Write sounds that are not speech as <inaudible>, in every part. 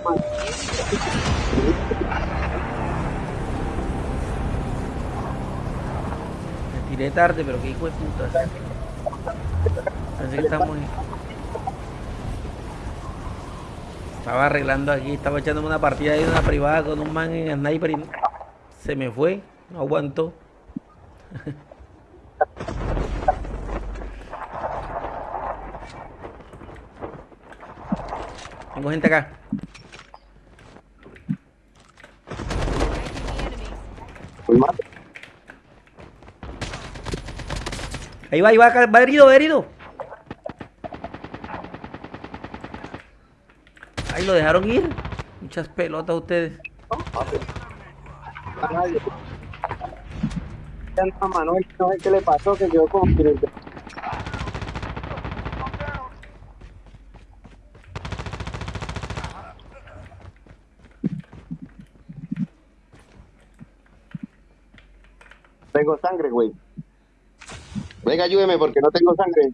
Me tiré tarde, pero qué hijo de puta. Pensé que estamos ahí. Estaba arreglando aquí, estaba echándome una partida de una privada con un man en sniper y se me fue, no aguantó. <laughs> Tengo gente acá. Mal. Ahí va, ahí va, va herido, va herido. Ahí lo dejaron ir. Muchas pelotas ustedes. A nadie. Manuel, no sé qué le pasó, que quedó como Tengo sangre, güey. Venga, ayúdeme porque no tengo sangre.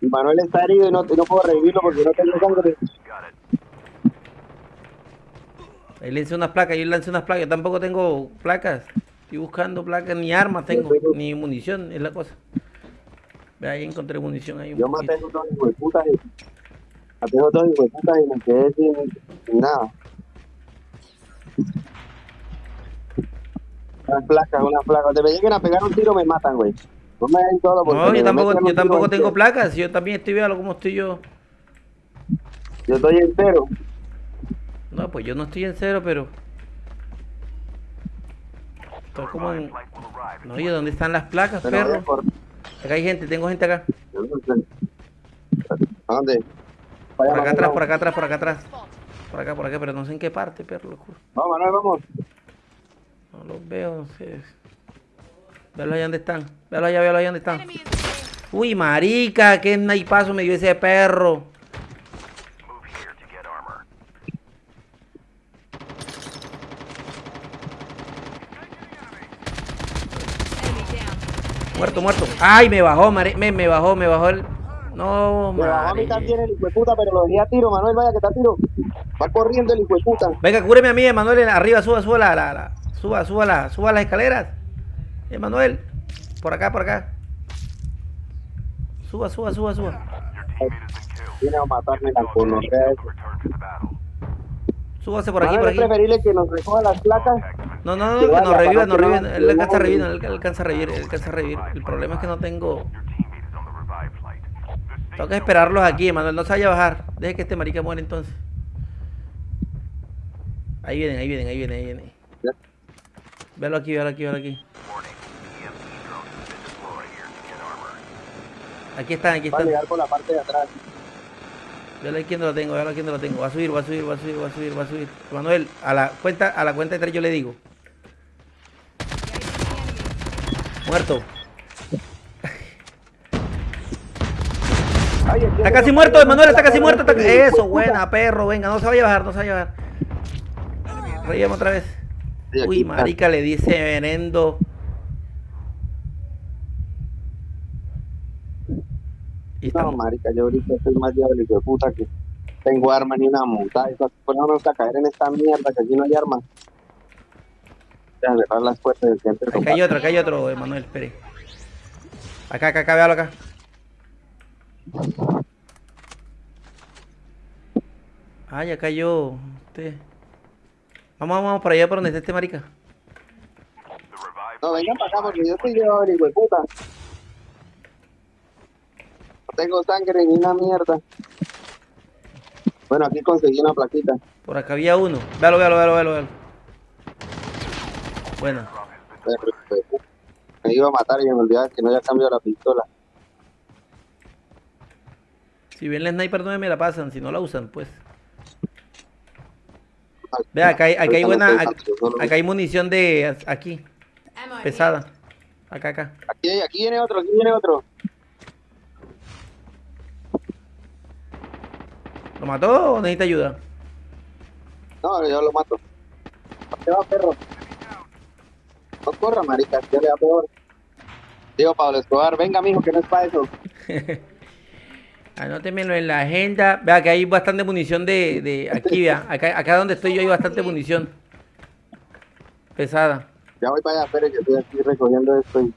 Y Manuel está herido y no, y no puedo revivirlo porque no tengo sangre. Ahí lancé unas placas, yo lancé unas placas. Yo tampoco tengo placas. Estoy buscando placas, ni armas tengo, ni munición, es la cosa. Ve ahí encontré munición ahí. un Yo maté poquito. a dos hijos de puta y maté a dos hijos de puta y me quedé sin, sin nada. Unas placas, unas placas. Cuando me lleguen a pegar un tiro me matan, güey. No me den todo porque No, me yo tampoco, yo tampoco en tengo serio. placas. Yo también estoy viendo cómo estoy yo. Yo estoy entero. No, pues yo no estoy en cero, pero. Estoy como en. No, oye, ¿dónde están las placas, Pero perro? por... Acá hay gente, tengo gente acá. yo no sé. ¿A dónde? Por acá atrás, por acá atrás, por acá atrás. Por acá, por acá, pero no sé en qué parte, perro, lo juro. Vamos, Manuel, vamos. No los veo, no sé. Véalo allá donde están. Véalo allá, véalo allá donde están. Uy, marica, qué naipazo me dio ese perro. Muerto, muerto. Ay, me bajó, mari- me, me bajó, me bajó el. No, Me bajó a mí también el hijo de puta, pero lo dejé a tiro, Manuel, vaya que está a tiro. Va corriendo el hijo de puta. Venga, cúreme a mí, Emanuel, arriba, suba, suba la, la, la- suba, suba la, suba las escaleras. Emanuel, por acá, por acá. Suba, suba, suba, suba. Viene a matarme la. Súbase por aquí, por aquí. es preferible que nos recoja las placas. No, no, no, Que nos reviva, nos reviva. Él alcanza a revivir, él alcanza a revivir, él alcanza a revivir. El problema es que no tengo. Tengo que esperarlos aquí, Emanuel. No se vaya a bajar. Deje que este marica muera entonces. Ahí vienen, ahí vienen, ahí vienen, ahí vienen. Véalo aquí, véalo aquí, véalo aquí. Aquí están, aquí Va a están. llegar por la parte de atrás. Véalo aquí donde lo tengo, véalo aquí donde lo tengo. Va a subir, va a subir, va a subir, va a subir, va a subir. Manuel, a la cuenta, a la cuenta de tres yo le digo. Muerto. Ay, Está casi muerto, fue, Emanuel, está casi muerto. está- Eso, buena, perro, venga, no se vaya a bajar, no se vaya a bajar. Reíamos otra vez. Sí, Uy, marica, le dice venendo. Y No, estamos. marica, yo ahorita soy más diablo hijo de puta que tengo arma ni una montada. Por no vamos a caer en esta mierda que aquí no hay armas. Ya, cerrar las puertas del centro. Acá hay otro, acá hay otro, Emanuel, espere. Acá, acá, acá, véalo acá. Ah, ya cayó. Usted. Vamos, vamos, vamos para allá, por donde está este marica. No, vengan para acá porque yo soy diablo hijo de puta. No tengo sangre ni una mierda. Bueno, aquí conseguí una plaquita. Por acá había uno. Véalo, véalo, véalo, véalo, véalo. Bueno. Me iba a matar y me olvidaba que no había cambiado la pistola. Si bien la sniper no me la pasan, si no la usan, pues. Vea, acá hay, acá hay buena. Acá, hay munición de. Aquí, pesada. Acá, acá. Aquí, aquí viene otro, aquí viene otro. ¿Lo mató o necesita ayuda? No, yo lo mato. ¿Qué va, perro? No corra, marica, ya le da peor. Digo, Pablo Escobar, venga, mijo, que no es para eso. <laughs> Anótemelo en la agenda. Vea que hay bastante munición de, de aquí, vea. Acá, acá donde estoy yo hay bastante munición. Pesada. Ya voy para allá, espere que estoy aquí recogiendo esto. y-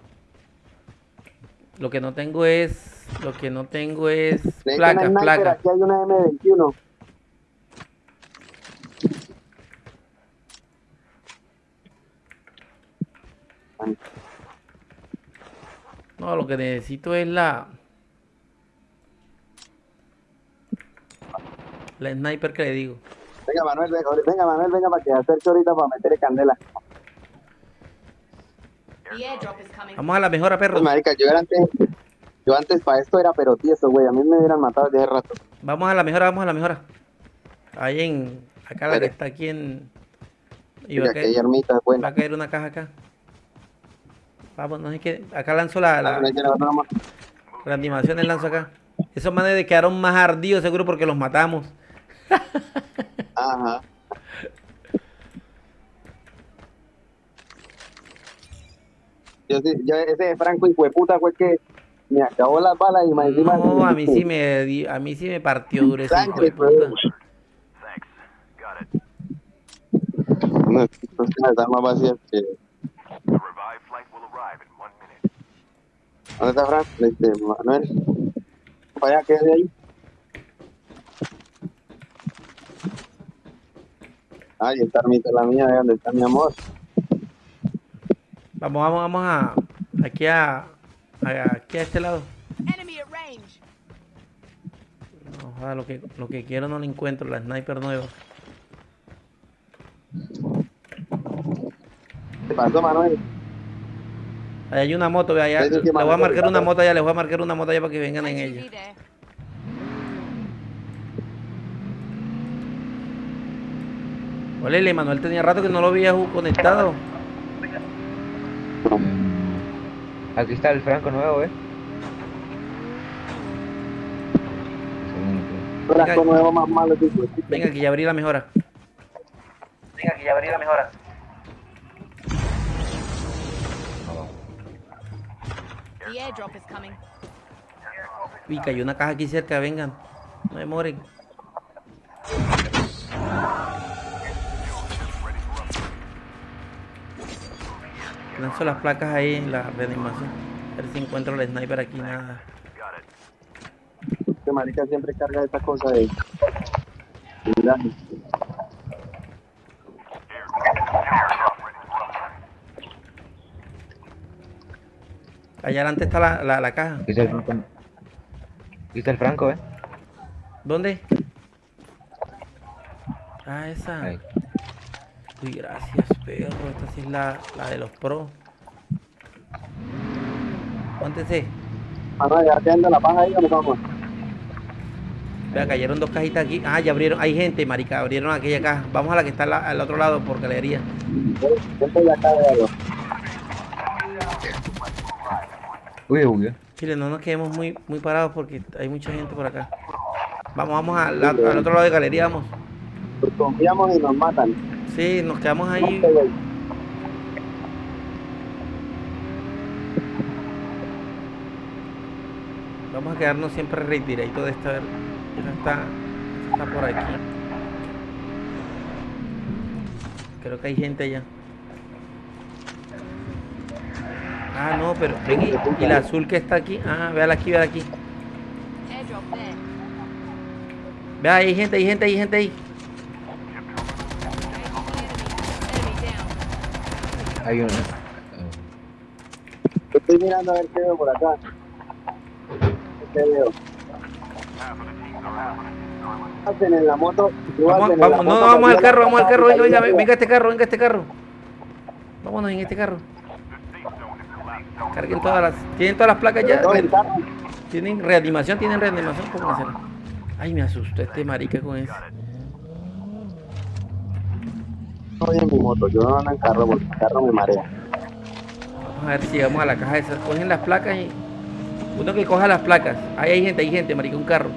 Lo que no tengo es. Lo que no tengo es sniper, placas. Aquí hay una M21. No, lo que necesito es la. La sniper que le digo. Venga, Manuel, venga, venga, Manuel, venga para que acerque ahorita para meterle candela. Vamos a la mejora, perros. Pues, marica, yo era antes, yo antes para esto era pero tieso, güey. A mí me hubieran matado desde hace rato. Vamos a la mejora, vamos a la mejora. Ahí en. Acá la que está aquí en. Y va a caer, armitas va buenas. a caer una caja acá. Vamos, no sé qué. Acá lanzo la, la, Ah, la la animación, el lanzo acá. Esos manes quedaron más ardidos, seguro, porque los matamos. <laughs> Ajá. Yo, sí- yo ese de Franco y puta fue que me acabó las balas y más encima. No, a mí sí me a mí sí me partió duro ese hijo de puta. No, están más vacías que. ¿Dónde está Frank? Este, Manuel. Para allá, quédese ahí. Ay, esta armita es la mía, ¿de dónde está mi amor? Vamos, vamos, vamos a aquí a, a- aquí a este lado. Enemy at range. No, joda, lo que lo que quiero no lo encuentro, la sniper nueva. ¿Qué pasó, Manuel? Ahí hay una moto, vea, allá. Le voy a marcar una moto allá, les voy a marcar una moto allá para que vengan en ella. ITV there. Ole, Manuel tenía rato que no lo veía ju- conectado. Aquí está el Franco nuevo, ¿eh? Franco nuevo más malo. Venga, que ya abrí la mejora. Venga, que ya abrí la mejora. Vamos. The airdrop is coming. Uy, cayó una caja aquí cerca, vengan. No demoren. Lanzo las placas ahí en la reanimación. A ver si encuentro el sniper aquí, nada. Este marica siempre carga esta cosa de. Mira, Allá adelante está la, la, la caja. Está el Franco. El ¿eh? ¿Dónde? Ah, esa. Ahí. Uy, gracias, perro. Esta sí es la, la de los pros. Póntese. Manuel, ya quedando la paja ahí, ¿dónde vamos? Vea, cayeron dos cajitas aquí. Ah, ya abrieron. Hay gente, marica. Abrieron aquella caja. Vamos a la que está al, al otro lado por galería. Yo estoy acá, véalo. Uy, uy. Chile, no nos quedemos muy, muy parados porque hay mucha gente por acá. Vamos, vamos al, la- al otro lado de galería, vamos. Pues confiamos y nos matan. Sí, nos quedamos ahí. Vamos a quedarnos siempre retiraditos de esta. a ver, Esa está, esa está por aquí. Creo que hay gente allá. Ah, no, pero ven y, y la azul que está aquí. Ah, véala aquí, véala aquí. Vea, hay gente, hay gente, hay gente ahí. Hay uno. Yo estoy mirando a ver qué veo por acá. ¿Qué veo? Hacen en la moto. Vamos, la no, moto, vamos al carro, vamos al carro. Venga, venga, venga este carro, venga este carro. Vámonos en este carro. Carguen todas las. ¿Tienen todas las placas ya? ¿Tienen reanimación? ¿Tienen reanimación? Póngansela. Ay, me asustó este marica con eso. Estoy en mi moto, yo no ando en carro porque el carro me marea. Vamos a ver si llegamos a la caja esa. Cogen las placas y. Uno que coja las placas. Ahí hay gente, hay gente, marica, un carro.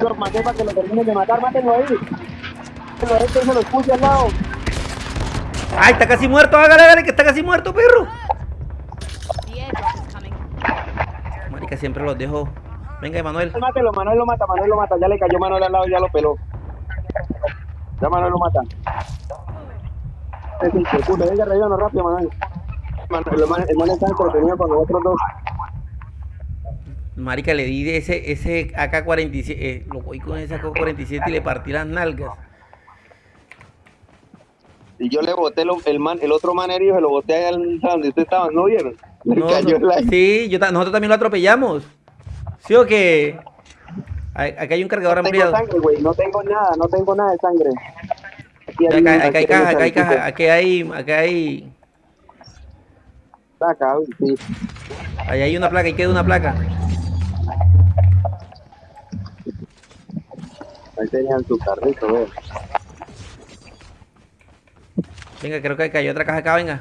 lo maté para que lo terminen de matar, mátenlo ahí. Ahí, que se lo puse al lado. ¡Ay, está casi muerto! ¡Hágale, hágale, que está casi muerto, perro! Marica, siempre los dejo. Venga, Emanuel. Mátelo, Manuel lo mata, Manuel lo mata. Ya le cayó Manuel al lado, ya lo peló. Ya Manuel lo mata. Puta, venga, relleno rápido, Manuel. Manuel, el man, el man está entretenido con los otros dos. Marica, le di de ese, ese AK-47. eh, lo voy con ese AK-47 y le partí las nalgas. Y yo le boté lo- el man, el otro man herido, se lo boté allá al- donde ustedes estaban, ¿no vieron? Le No, cayó no, en la... Sí, yo, ta- nosotros también lo atropellamos. ¿Sí o qué? Acá hay un cargador No tengo ampliado. sangre, güey, no tengo nada, no tengo nada de sangre. Aquí Acá, acá hay caja, acá hay caja, aquí hay, acá hay, güey, sí. ahí hay una placa, ahí queda una placa. Ahí tenían su carrito, güey. Venga, creo que cayó otra caja acá, venga.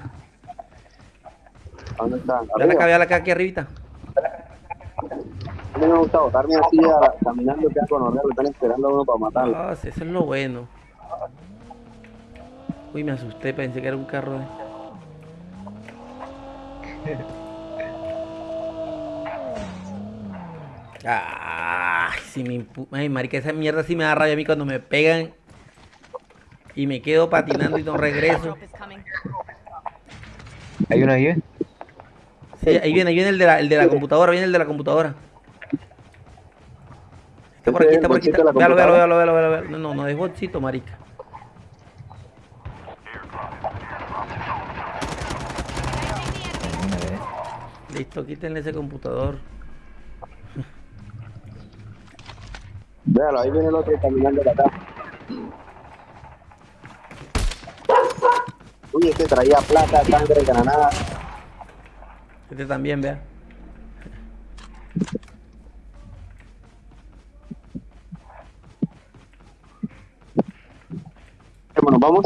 ¿Dónde está? Vean acá, Arriba. vean acá, aquí arribita. A mí me gusta botarme así a- caminando que con lo están esperando a uno para matarlo. Ah, sí, eso es lo bueno. Uy, me asusté, pensé que era un carro. de- <laughs> Ay, si me impu- Ay, marica, esa mierda sí me da rabia a mí cuando me pegan y me quedo patinando y no regreso. Hay uno ahí, ¿eh? Sí, ahí viene, ahí viene el de la, el de la computadora, viene el de la computadora. Está por aquí, está por aquí. ¿Ese es el Está. Véalo, véalo, véalo, véalo, véalo. No, no, no es bolsito, marica. Una. Listo, quítenle ese computador. Véalo, ahí viene el otro caminando de acá. Uy, este traía plata, sangre, granada. Este también, vea. Bueno, vamos.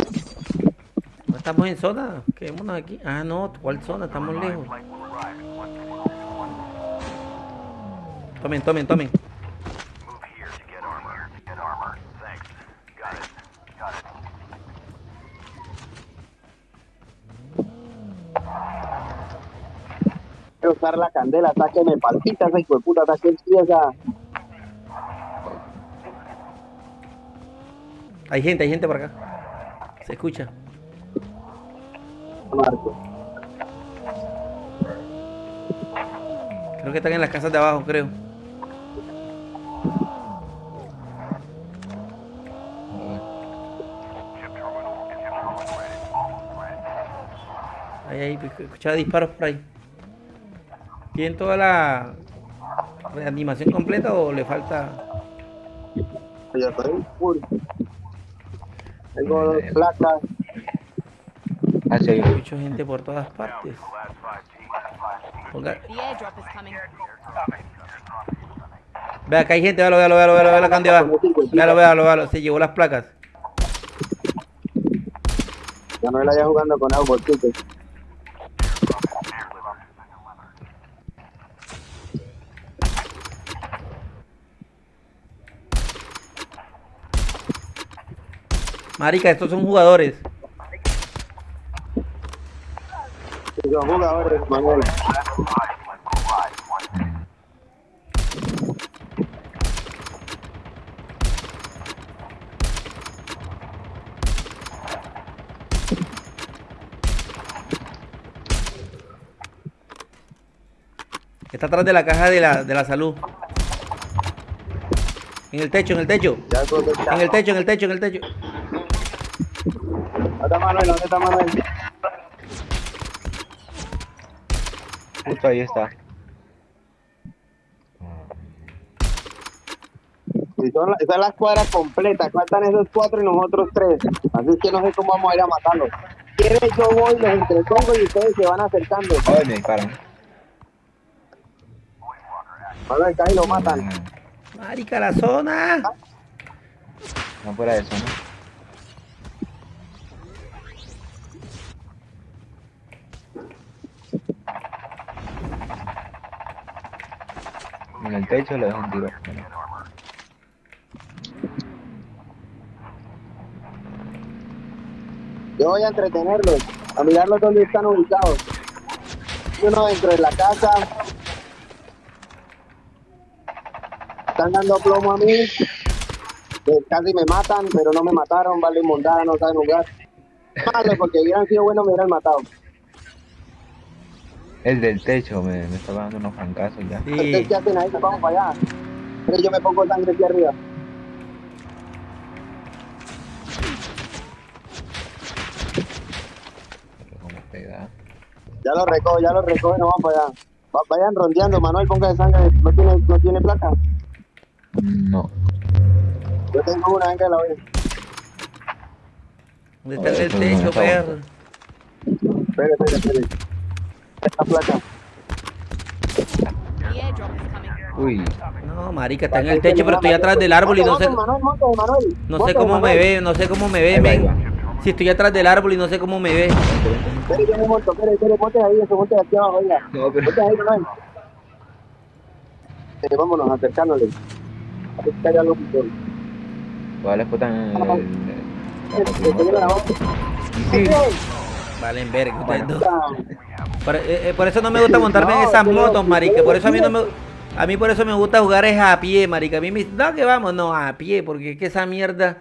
No estamos en zona. Quedémonos aquí. Ah, no, ¿cuál zona? Estamos lejos. Tomen, tomen, tomen. Usar la candela, sáqueme palpita esa hijo de puta, saque el pieza. Hay gente, hay gente por acá. Se escucha. Marco. Creo que están en las casas de abajo, creo. Ahí, ahí, escuchaba disparos por ahí. ¿Tienen toda la reanimación completa o le falta? Ya estoy full. Tengo dos placas. Ah, hay. Escucho gente por todas partes. Ponga-. Vea, acá hay gente, véalo, véalo, véalo, véalo, véalo, acá donde va. Véalo, véalo, véalo, se llevó las placas. Ya no la ya jugando con algo, chicos. Marica, estos son jugadores. Son jugadores, Manuel. Está atrás de la caja de la, de la salud. En el techo, en el techo. En el techo, en el techo, en el techo. ¿Dónde está Manuel? ¿Dónde está Manuel? Justo ahí está. Y son la- esa es la escuadra completa. Faltan esos cuatro y nosotros tres. Así es que no sé cómo vamos a ir a matarlos. ¿Quieres? Yo voy, los entretengo y ustedes se van acercando. Ay, me disparan. Manuel, cae y lo matan. Marica, la zona. No fuera de eso, en el techo le dejo un tiro. Yo voy a entretenerlos, a mirarlos dónde están ubicados. Uno dentro de la casa. Están dando plomo a mí. Eh, casi me matan, pero no me mataron, vale, mondada, no saben jugar. Malo, porque hubieran sido buenos me hubieran matado. El del techo me, me estaba dando unos francazos ya. Sí. ¿qué hacen ahí? Vamos para allá. Pero yo me pongo sangre aquí arriba. Pero como pega. Ya lo recojo, ya lo recojo, no vamos para allá. Va- vayan rondeando, Manuel, ponga de sangre. ¿No tiene, no tiene placa? No. Yo tengo una, venga, la voy. ¿Dónde está el techo, perro? Espere, espere, espere. Esta placa. Uy, No, marica, está en el techo, pero estoy atrás del árbol y no sé, no sé cómo me ve, no sé cómo me ve, men. Si estoy atrás del árbol y no sé cómo me ve. No, pero-. Eh, vámonos, acercándole. Aquí está Valen verga ustedes dos. Otra. Por, eh, eh, por eso no me gusta montarme en esas motos, marica. Por eso a mí no me a mí por eso me gusta jugar es a pie, marica. A mí me no que vamos, no, a pie, porque es que esa mierda